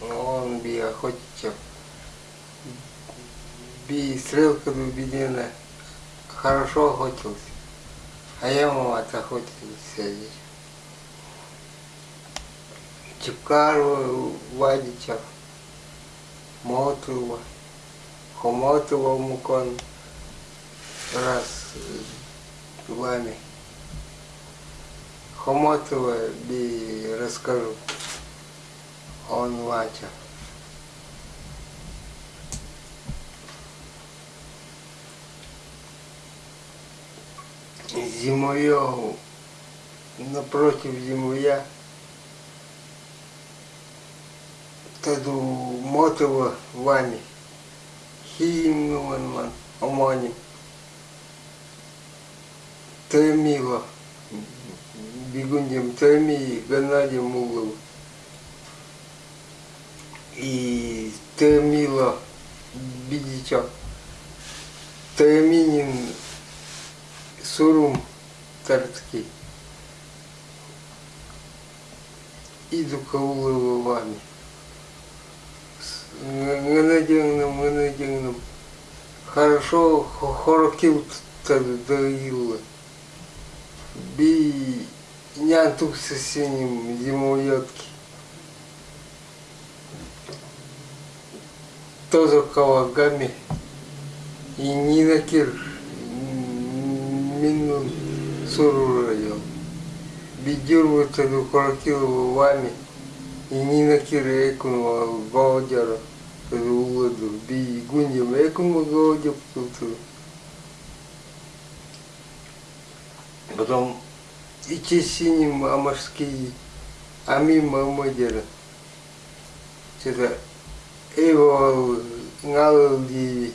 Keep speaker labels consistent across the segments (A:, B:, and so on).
A: он би охотичев. Би стрелка дубинина хорошо охотился. А я мама отохотился. Чукару Вадичев, Мотова, Хомотова Мукон, раз вами. Хомотова би расскажу. Он Вача. Зимою напротив зимуя таду мотова вами химнуман омани Томила бегундем Томи Геннадием Мугловым и Томила Бидича Томинин Сурум Тарцкий иду Каулова вами Геннадиевным, Геннадиевным хорошо хорокил доила. Би нянтук со синим зимоятки тоже кавагами и Нина Кир Минун Сурурайо Бидюрву таду хорокилова вами и Нина Кир Экунова Гаудяра таду уладу би гундям Экунова Гаудя птуту Потом и те синим амарские, а мимо мадера. eu não de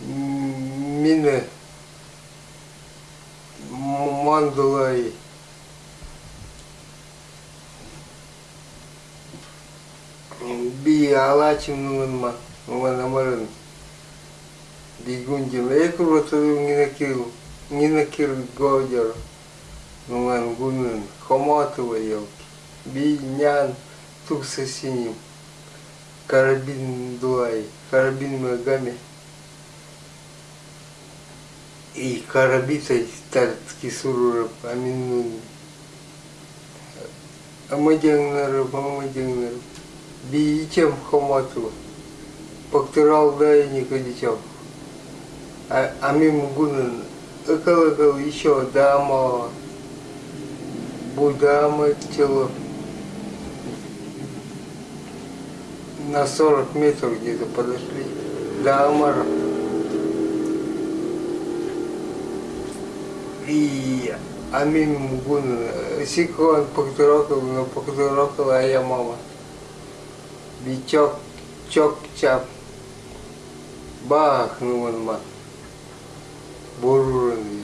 A: mine mandolai bi alachim numan numan amaran digunjim ekurvatu na ninakil gojar numan gunan komatu yau bi nyan tuksa Карабин дуай. Карабин магами. И карабитай стартки сурурап аминнун. Амадянгнарып, амадянгнарып. Биичем хоматова. Пактырал дай никодичев. А, а мимо гунын экал-экал еще дама, будама тело. На 40 метров где-то подошли до Амара. И Амин Мугун, Сикон Пактурокал, но Пактурокал, а я мама. Бичок, чок, чап. Бах, ну он мат. Буруран